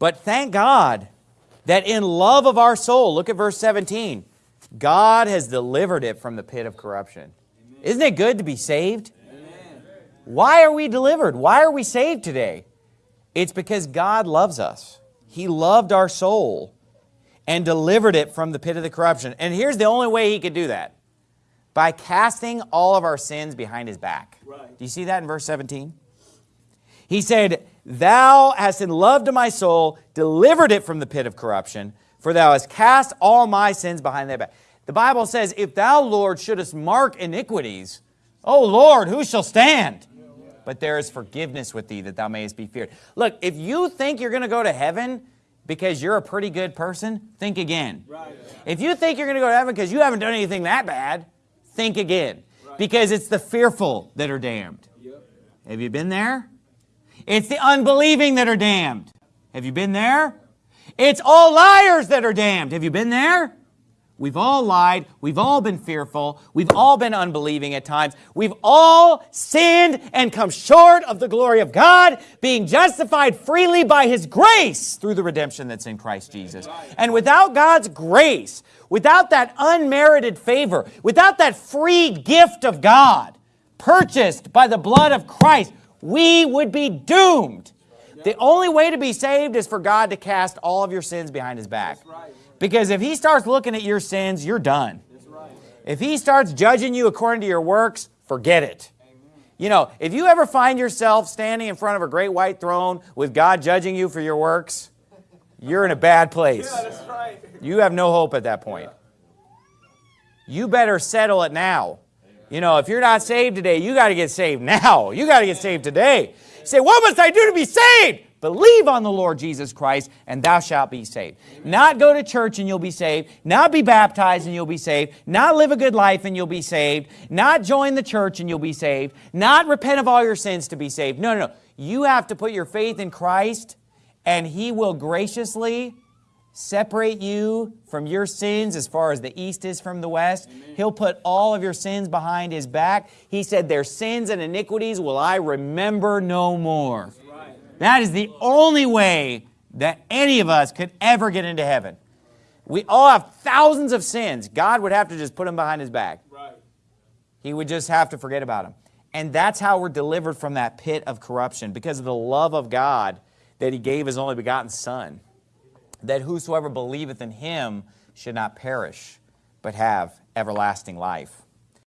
But thank God that in love of our soul, look at verse 17, God has delivered it from the pit of corruption. Amen. Isn't it good to be saved? Amen. Why are we delivered? Why are we saved today? It's because God loves us. He loved our soul and delivered it from the pit of the corruption. And here's the only way he could do that. By casting all of our sins behind his back. Right. Do you see that in verse 17? He said, Thou hast in love to my soul delivered it from the pit of corruption, for thou hast cast all my sins behind thy back. The Bible says, If thou, Lord, shouldest mark iniquities, O Lord, who shall stand? But there is forgiveness with thee that thou mayest be feared. Look, if you think you're going to go to heaven because you're a pretty good person, think again. Right. If you think you're going to go to heaven because you haven't done anything that bad, think again. Right. Because it's the fearful that are damned. Yep. Have you been there? It's the unbelieving that are damned. Have you been there? It's all liars that are damned. Have you been there? We've all lied. We've all been fearful. We've all been unbelieving at times. We've all sinned and come short of the glory of God, being justified freely by His grace through the redemption that's in Christ Jesus. And without God's grace, without that unmerited favor, without that free gift of God, purchased by the blood of Christ, we would be doomed. The only way to be saved is for God to cast all of your sins behind his back. Because if he starts looking at your sins, you're done. If he starts judging you according to your works, forget it. You know, if you ever find yourself standing in front of a great white throne with God judging you for your works, you're in a bad place. You have no hope at that point. You better settle it now. You know, if you're not saved today, you got to get saved now. You got to get saved today. You say, what must I do to be saved? Believe on the Lord Jesus Christ, and thou shalt be saved. Not go to church and you'll be saved. Not be baptized and you'll be saved. Not live a good life and you'll be saved. Not join the church and you'll be saved. Not repent of all your sins to be saved. No, no, no. You have to put your faith in Christ, and He will graciously separate you from your sins as far as the east is from the west. Amen. He'll put all of your sins behind his back. He said, their sins and iniquities will I remember no more. Right. That is the only way that any of us could ever get into heaven. We all have thousands of sins. God would have to just put them behind his back. Right. He would just have to forget about them. And that's how we're delivered from that pit of corruption because of the love of God that he gave his only begotten son that whosoever believeth in him should not perish, but have everlasting life.